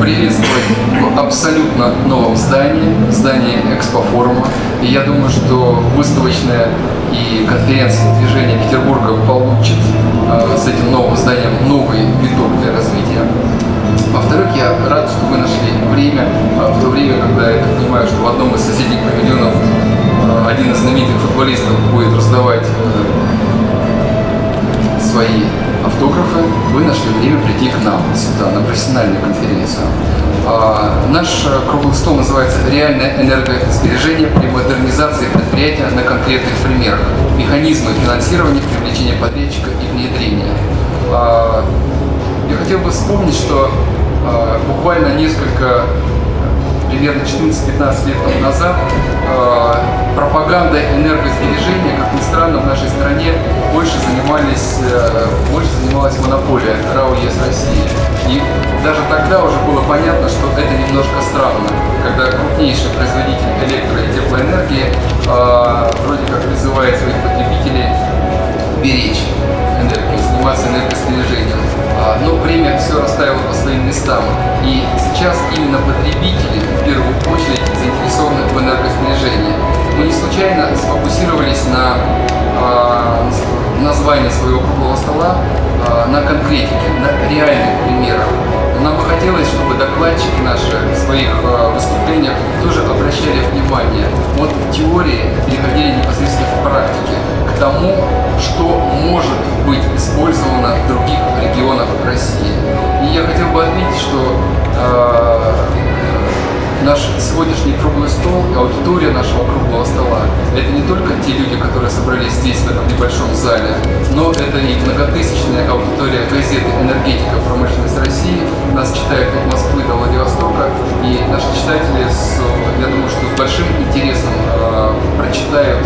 приветствовать в абсолютно новом здании, здании Экспофорума. И я думаю, что выставочное и конференция движения Петербурга получит э, с этим новым зданием новый виток для развития. Во-вторых, я рад, что вы нашли время, э, в то время, когда я понимаю, что в одном из соседних павильонов э, один из знаменитых футболистов будет раздавать э, свои автографы, вы нашли время прийти к нам сюда, на профессиональную конференцию. А, наш э, круглый стол называется «Реальное энергосбережение при модернизации предприятия на конкретных примерах. Механизмы финансирования, привлечения подрядчика и внедрения». А, я хотел бы вспомнить, что а, буквально несколько примерно 14-15 лет тому назад пропагандой энергосбережения, как ни странно, в нашей стране больше занимались, э, больше занималась монополия РАО ЕС России. И даже тогда уже было понятно, что это немножко странно, когда крупнейший производитель электро- и теплоэнергии э, вроде как призывает своих потребителей беречь энергию, заниматься энергосбережением. А, но время все расставило по своим местам. И сейчас именно потребители в первую очередь заинтересованы в энергосбережении. Случайно сфокусировались на а, названии своего круглого стола а, на конкретике, на реальных примерах. Нам бы хотелось, чтобы докладчики наши в своих выступлениях тоже обращали внимание от теории переходили непосредственно к практике, к тому, что может быть использовано в других регионах России. И я хотел бы отметить, что э, наш сегодняшний круглый стол, аудитория нашего круглого стола, те люди, которые собрались здесь, в этом небольшом зале, но это и многотысячная аудитория газеты «Энергетика. Промышленность России». Нас читают от Москвы до Владивостока, и наши читатели, с, я думаю, что с большим интересом э, прочитают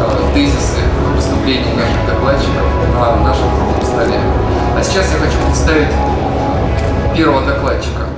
э, тезисы выступлений наших докладчиков на нашем круглом столе. А сейчас я хочу представить первого докладчика.